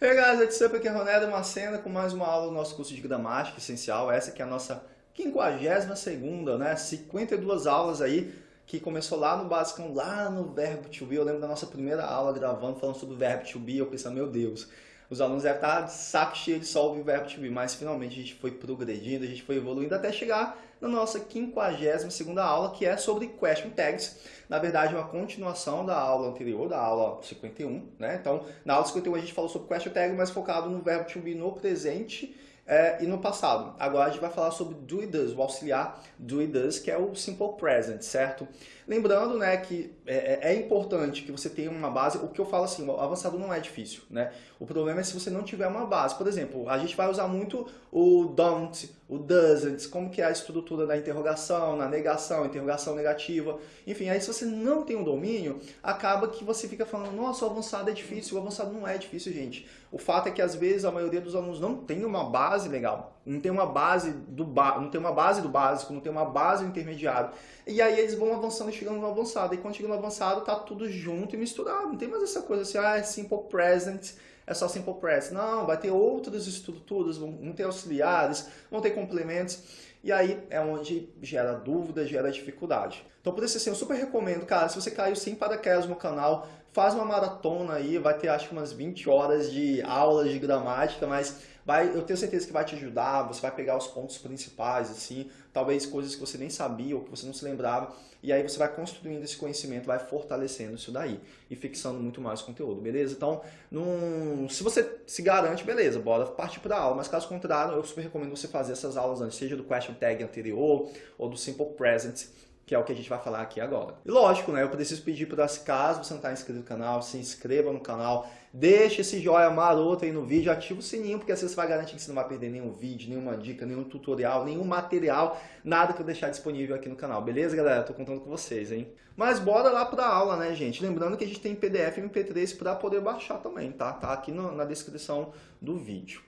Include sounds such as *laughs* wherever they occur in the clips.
Hey guys, it's up aqui é Ronaldo Macena com mais uma aula do nosso curso de gramática essencial. Essa que é a nossa 52ª, né? 52 aulas aí, que começou lá no básico, lá no verbo to be. Eu lembro da nossa primeira aula gravando, falando sobre o verbo to be, eu pensei, meu Deus, os alunos devem estar de saco cheio de só ouvir o verbo be, mas finalmente a gente foi progredindo, a gente foi evoluindo até chegar na nossa 52ª aula, que é sobre question tags. Na verdade, uma continuação da aula anterior, da aula 51, né? Então, na aula 51 a gente falou sobre question tag, mas focado no verbo to be no presente é, e no passado. Agora a gente vai falar sobre do e does, o auxiliar do e does, que é o simple present, certo? Lembrando né, que é, é, é, importante que você tenha uma base, o que eu falo assim, o avançado não é difícil, né? O problema é se você não tiver uma base. Por exemplo, a gente vai usar muito o don't, o doesn't, como que é a estrutura da interrogação, na negação, interrogação negativa. Enfim, aí se você não tem um domínio, acaba que você fica falando, nossa, o avançado é difícil. O avançado não é difícil, gente. O fato é que às vezes a maioria dos alunos não tem uma base legal não tem uma base do ba não tem uma base do básico, não tem uma base do intermediário. E aí eles vão avançando e chegando no avançado. E quando chega no avançado, tá tudo junto e misturado. Não tem mais essa coisa assim, ah, é simple present, é só simple present. Não, vai ter outras estruturas, vão ter auxiliares, vão ter complementos. E aí é onde gera dúvida, gera dificuldade. Então por isso assim, eu super recomendo, cara, se você caiu sem paraquedas no canal, faz uma maratona aí, vai ter acho que umas 20 horas de aulas de gramática, mas vai, eu tenho certeza que vai te ajudar, você vai pegar os pontos principais, assim, talvez coisas que você nem sabia ou que você não se lembrava, e aí você vai construindo esse conhecimento, vai fortalecendo isso daí e fixando muito mais conteúdo, beleza? Então, num, se você se garante, beleza, bora partir para a aula, mas caso contrário, eu super recomendo você fazer essas aulas antes, seja do question tag anterior ou do simple present, que é o que a gente vai falar aqui agora. E lógico, né, eu preciso pedir para caso você não está inscrito no canal, se inscreva no canal, deixe esse joinha maroto aí no vídeo, ativa o sininho, porque assim você vai garantir que você não vai perder nenhum vídeo, nenhuma dica, nenhum tutorial, nenhum material, nada que eu deixar disponível aqui no canal, beleza, galera? Tô contando com vocês, hein? Mas bora lá para a aula, né, gente? Lembrando que a gente tem PDF e MP3 para poder baixar também, tá? Tá aqui no, na descrição do vídeo.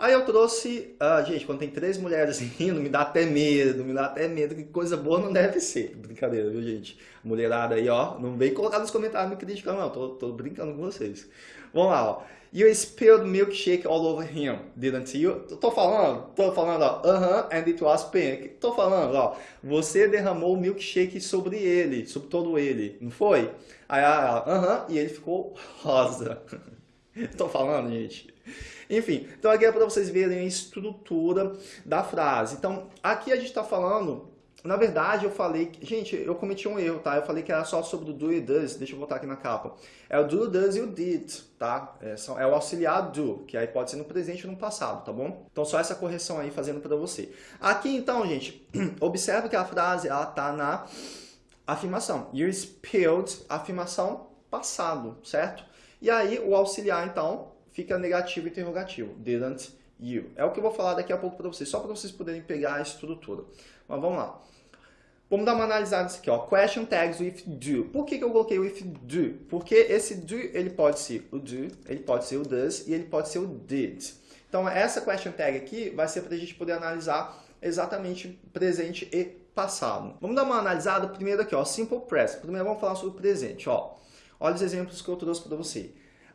Aí eu trouxe, ah, gente, quando tem três mulheres rindo, me dá até medo, me dá até medo, que coisa boa não deve ser. Brincadeira, viu, gente? Mulherada aí, ó, não vem colocar nos comentários me criticando, não, tô, tô brincando com vocês. Vamos lá, ó. You spilled milkshake all over him, didn't you? Tô falando, tô falando, ó, uh -huh, and it was pink. Tô falando, ó, você derramou milkshake sobre ele, sobre todo ele, não foi? Aí ela, uh -huh, e ele ficou rosa. *laughs* *laughs* tô falando, gente. Enfim, então aqui é para vocês verem a estrutura da frase. Então, aqui a gente está falando na verdade, eu falei... Gente, eu cometi um erro, tá? Eu falei que era só sobre o do e does. Deixa eu voltar aqui na capa. É o do, does e o did, tá? É, é o auxiliar do, que aí pode ser no presente ou no passado, tá bom? Então, só essa correção aí fazendo para você. Aqui, então, gente, *clears throat* observe que a frase, ela tá na afirmação. You spilled, afirmação passado, certo? E aí, o auxiliar, então, fica negativo e interrogativo. Didn't you. É o que eu vou falar daqui a pouco para vocês, só para vocês poderem pegar a estrutura. Mas vamos lá. Vamos dar uma analisada nisso aqui, ó. Question tags with do. Por que, que eu coloquei with do? Porque esse do, ele pode ser o do, ele pode ser o does e ele pode ser o did. Então, essa question tag aqui vai ser para a gente poder analisar exatamente presente e passado. Vamos dar uma analisada primeiro aqui, ó, simple present. Primeiro vamos falar sobre o presente, ó. Olha os exemplos que eu trouxe para você.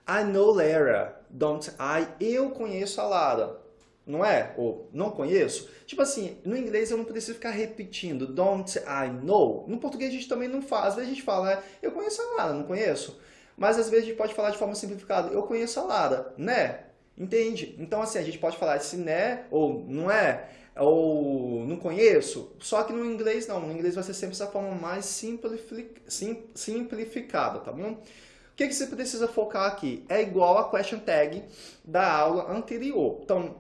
I know Lara, don't I? Eu conheço a Lara, não é? Ou não conheço? Tipo assim, no inglês eu não preciso ficar repetindo don't I know. No português a gente também não faz. Às vezes a gente fala, eu conheço a Lara, não conheço. Mas às vezes a gente pode falar de forma simplificada, eu conheço a Lara, né? Entende? Então assim, a gente pode falar se né ou não é, ou não conheço. Só que no inglês não, no inglês vai ser sempre essa forma mais simplificada, tá bom? O que, que você precisa focar aqui? É igual a question tag da aula anterior. Então,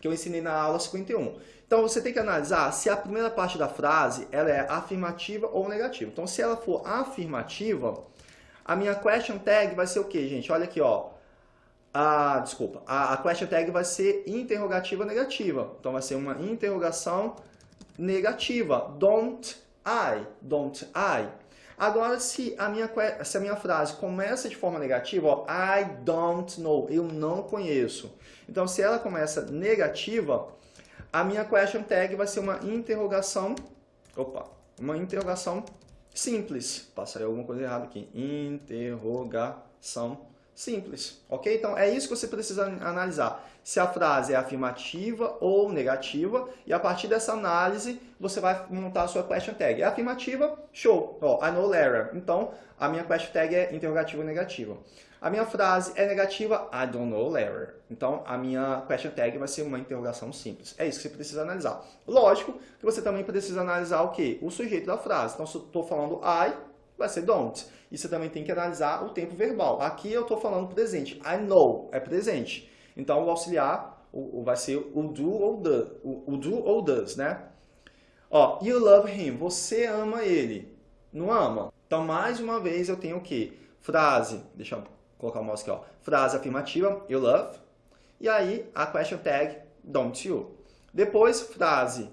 que eu ensinei na aula 51. Então, você tem que analisar se a primeira parte da frase ela é afirmativa ou negativa. Então, se ela for afirmativa, a minha question tag vai ser o quê, gente? Olha aqui, ó. A, desculpa, a, a question tag vai ser interrogativa negativa. Então, vai ser uma interrogação negativa. Don't I, don't I. Agora, se a minha, se a minha frase começa de forma negativa, ó, I don't know, eu não conheço. Então, se ela começa negativa, a minha question tag vai ser uma interrogação, opa, uma interrogação simples. Passei alguma coisa errada aqui. Interrogação simples, ok? Então, é isso que você precisa analisar. Se a frase é afirmativa ou negativa, e a partir dessa análise, você vai montar a sua question tag. É afirmativa? Show! I know Lara. Então, a minha question tag é interrogativa ou negativa. A minha frase é negativa, I don't know Lara. Então, a minha question tag vai ser uma interrogação simples. É isso que você precisa analisar. Lógico que você também precisa analisar o quê? O sujeito da frase. Então, se eu estou falando I, vai ser don't. E você também tem que analisar o tempo verbal. Aqui eu estou falando presente. I know é presente. Então, o auxiliar o, vai ser o do ou the, o, o do ou does, né? Ó, you love him. Você ama ele. Não ama? Então, mais uma vez, eu tenho o quê? Frase, deixa eu colocar o mouse aqui, ó. Frase afirmativa, you love. E aí, a question tag, don't you. Depois, frase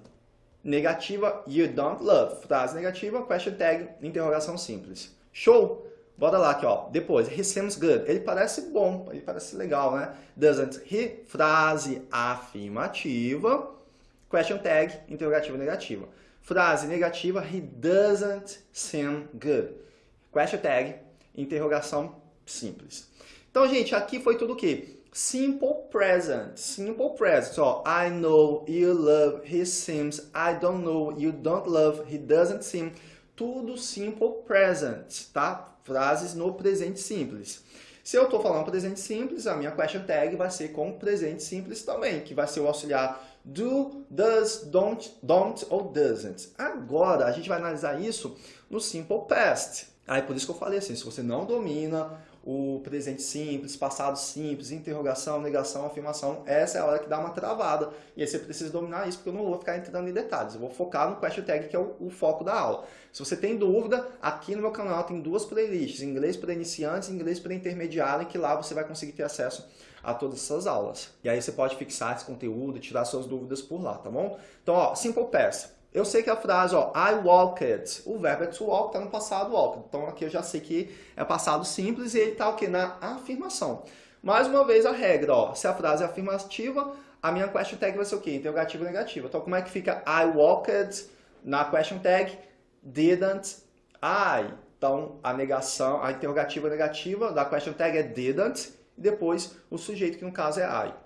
negativa, you don't love. Frase negativa, question tag, interrogação simples. Show? Bora lá aqui, ó. Depois, he seems good. Ele parece bom, ele parece legal, né? Doesn't he? Frase afirmativa, question tag, interrogativa negativa. Frase negativa, he doesn't seem good. Question tag, interrogação simples. Então, gente, aqui foi tudo o quê? Simple present. Simple present. Ó, I know, you love, he seems, I don't know, you don't love, he doesn't seem. Tudo simple present, tá? Frases no presente simples. Se eu estou falando presente simples, a minha question tag vai ser com presente simples também, que vai ser o auxiliar do, does, don't, don't ou doesn't. Agora, a gente vai analisar isso no simple past. Aí por isso que eu falei assim, se você não domina o presente simples, passado simples, interrogação, negação, afirmação, essa é a hora que dá uma travada. E aí você precisa dominar isso, porque eu não vou ficar entrando em detalhes. Eu vou focar no question tag, que é o, o foco da aula. Se você tem dúvida, aqui no meu canal tem duas playlists, inglês para iniciantes e inglês para intermediário, que lá você vai conseguir ter acesso a todas essas aulas. E aí você pode fixar esse conteúdo, tirar suas dúvidas por lá, tá bom? Então, ó, simple past. Eu sei que a frase, ó, I walked, o verbo é to walk, está no passado walked. Então aqui eu já sei que é passado simples e ele está o quê? Na afirmação. Mais uma vez a regra, ó, se a frase é afirmativa, a minha question tag vai ser o quê? Interrogativa negativa. Então como é que fica I walked na question tag? Didn't I. Então a negação, a interrogativa negativa da question tag é didn't e depois o sujeito que no caso é I.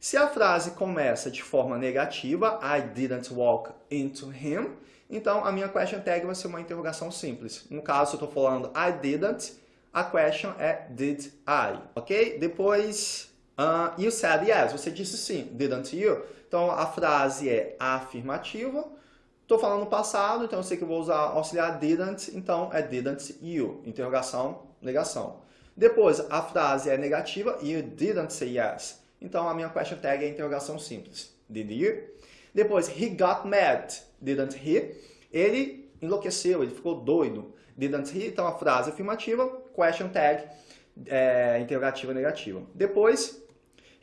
Se a frase começa de forma negativa, I didn't walk into him, então a minha question tag vai ser uma interrogação simples. No caso, eu estou falando I didn't, a question é did I, ok? Depois, uh, you said yes, você disse sim, didn't you? Então a frase é afirmativa. Estou falando passado, então eu sei que eu vou usar auxiliar didn't, então é didn't you, interrogação, negação. Depois, a frase é negativa, you didn't say yes. Então, a minha question tag é interrogação simples. Did you? Depois, he got mad. Didn't he? Ele enlouqueceu, ele ficou doido. Didn't he? Então, a frase afirmativa, question tag, é, interrogativa negativa. Depois,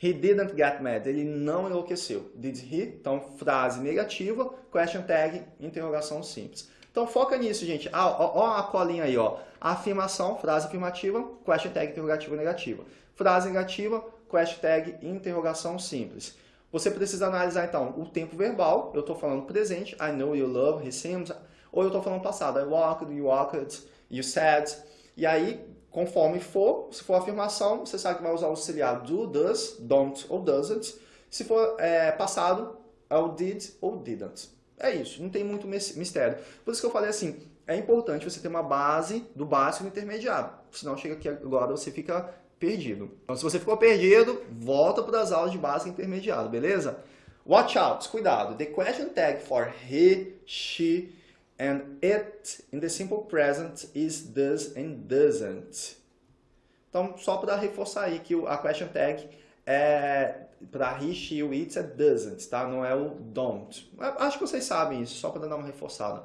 he didn't get mad. Ele não enlouqueceu. Did he? Então, frase negativa, question tag, interrogação simples. Então, foca nisso, gente. Ah, ó, ó a colinha aí, ó. Afirmação, frase afirmativa, question tag, interrogativa negativa. Frase negativa, question tag interrogação simples. Você precisa analisar, então, o tempo verbal. Eu estou falando presente, I know, you love, he seems. Ou eu estou falando passado, I walked, you walked, you said. E aí, conforme for, se for afirmação, você sabe que vai usar o auxiliar do, does, don't ou doesn't. Se for é, passado, é o did ou didn't. É isso, não tem muito mistério. Por isso que eu falei assim, é importante você ter uma base do básico e do intermediário. Senão chega aqui agora, você fica perdido. Então, se você ficou perdido, volta para as aulas de básica intermediário, beleza? Watch out, cuidado. The question tag for he, she, and it in the simple present is does and doesn't. Então, só para reforçar aí que a question tag é para he, she, o it é doesn't, tá? Não é o don't. Acho que vocês sabem isso, só para dar uma reforçada.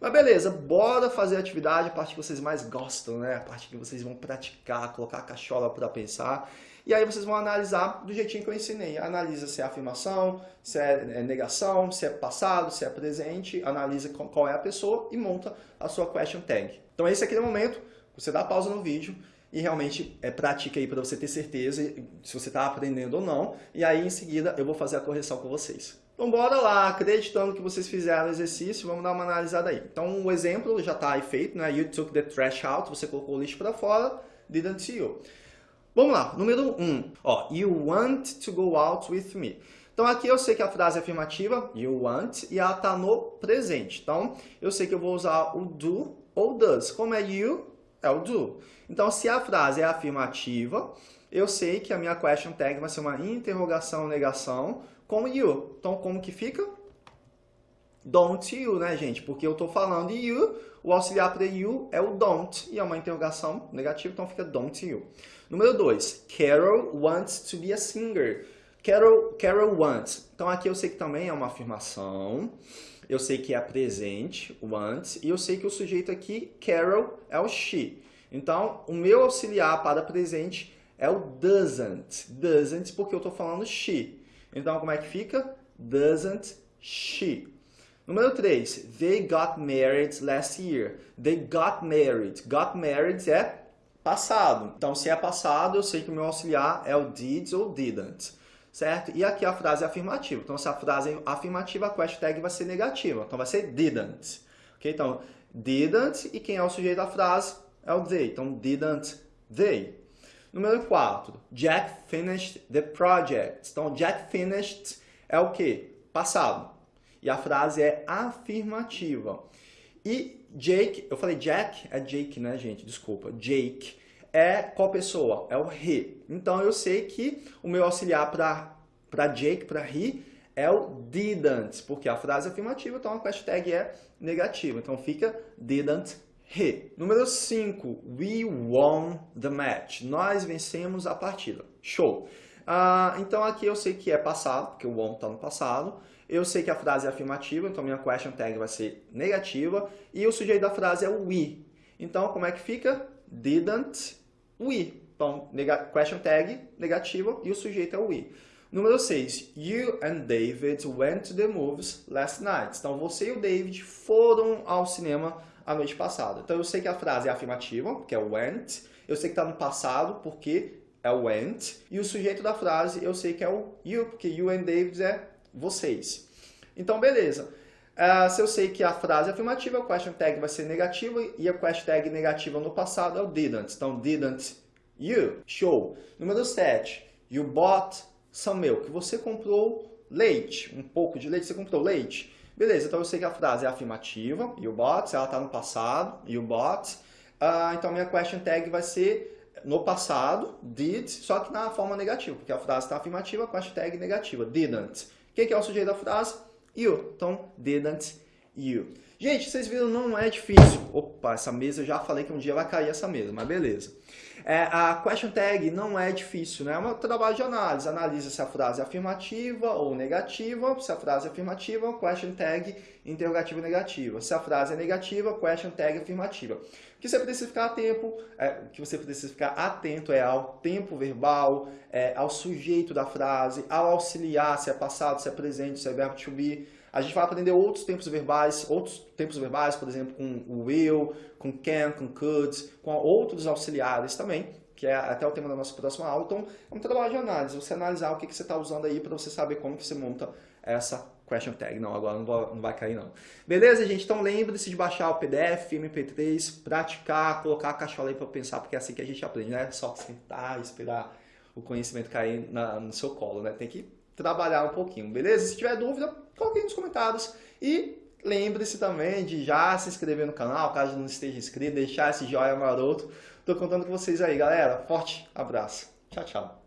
Mas beleza, bora fazer a atividade, a parte que vocês mais gostam, né? A parte que vocês vão praticar, colocar a cachola para pensar. E aí vocês vão analisar do jeitinho que eu ensinei. Analisa se é afirmação, se é, é negação, se é passado, se é presente. Analisa qual é a pessoa e monta a sua question tag. Então esse é aquele momento, você dá pausa no vídeo e realmente é, pratica aí para você ter certeza se você está aprendendo ou não. E aí em seguida eu vou fazer a correção com vocês. Então bora lá, acreditando que vocês fizeram o exercício, vamos dar uma analisada aí. Então o exemplo já está aí feito, né? You took the trash out, você colocou o lixo para fora, didn't you? Vamos lá, número 1. Um. Ó, you want to go out with me. Então aqui eu sei que a frase é afirmativa, you want, e ela está no presente. Então eu sei que eu vou usar o do ou does. Como é you, é o do. Então se a frase é afirmativa, eu sei que a minha question tag vai ser uma interrogação, negação com you. Então como que fica? Don't you, né, gente? Porque eu estou falando you, o auxiliar para you é o don't, e é uma interrogação negativa, então fica don't you. Número 2, Carol wants to be a singer. Carol, Carol wants. Então aqui eu sei que também é uma afirmação. Eu sei que é presente, wants, e eu sei que o sujeito aqui, Carol, é o she. Então, o meu auxiliar para presente é o doesn't. Doesn't porque eu estou falando she. Então, como é que fica? Doesn't she. Número 3. They got married last year. They got married. Got married é passado. Então, se é passado, eu sei que o meu auxiliar é o did ou didn't certo? E aqui a frase é afirmativa. Então, se a frase é afirmativa, a question tag vai ser negativa. Então, vai ser didn't. Ok? Então, didn't e quem é o sujeito da frase é o they. Então, didn't they. Número 4. Jack finished the project. Então, Jack finished é o quê? Passado. E a frase é afirmativa. E Jake, eu falei Jack, é Jake, né, gente? Desculpa. Jake é qual pessoa? É o he. Então eu sei que o meu auxiliar para Jake, para he, é o didn't, porque a frase é afirmativa, então a hashtag é negativa. Então fica didn't he. Número 5, we won the match. Nós vencemos a partida. Show. Uh, então aqui eu sei que é passado, porque o won está no passado. Eu sei que a frase é afirmativa, então minha question tag vai ser negativa. E o sujeito da frase é o we. Então como é que fica? Didn't we. Então, question tag, negativa, e o sujeito é o we. Número 6. You and David went to the movies last night. Então, você e o David foram ao cinema a noite passada. Então, eu sei que a frase é afirmativa, que é went. Eu sei que está no passado, porque é went. E o sujeito da frase, eu sei que é o you, porque you and David é vocês. Então, beleza. Uh, se eu sei que a frase é afirmativa, o question tag vai ser negativa e a question tag negativa no passado é o didn't. Então, didn't you. Show. Número 7. You bought some milk. Você comprou leite. Um pouco de leite. Você comprou leite. Beleza, então eu sei que a frase é afirmativa. You bought. Ela está no passado. You bought. Uh, então, minha question tag vai ser no passado, did, só que na forma negativa, porque a frase está afirmativa, question tag negativa, didn't. Quem que é o sujeito da frase? You. Então, didn't you. Gente, vocês viram, não é difícil. Opa, essa mesa, eu já falei que um dia vai cair essa mesa, mas beleza. É, a question tag não é difícil, né? É um trabalho de análise. Analisa se a frase é afirmativa ou negativa. Se a frase é afirmativa, question tag interrogativa negativa. Se a frase é negativa, question tag afirmativa. Que você precisa ficar atento, é, que você precisa ficar atento é ao tempo verbal, é, ao sujeito da frase, ao auxiliar, se é passado, se é presente, se é verbo to be. A gente vai aprender outros tempos verbais, outros tempos verbais, por exemplo, com o will, com can, com could, com outros auxiliares também, que é até o tema da nossa próxima aula. Então, é um trabalho de análise, você analisar o que, que você está usando aí para você saber como que você monta essa question tag. Não, agora não vai, não vai cair não. Beleza, gente? Então lembre-se de baixar o PDF, MP3, praticar, colocar a cachola aí para pensar, porque é assim que a gente aprende, né? Só sentar, esperar o conhecimento cair na, no seu colo, né? Tem que trabalhar um pouquinho, beleza? Se tiver dúvida, coloque aí nos comentários. E lembre-se também de já se inscrever no canal, caso não esteja inscrito, deixar esse joinha maroto. Tô contando com vocês aí, galera. Forte abraço. Tchau, tchau.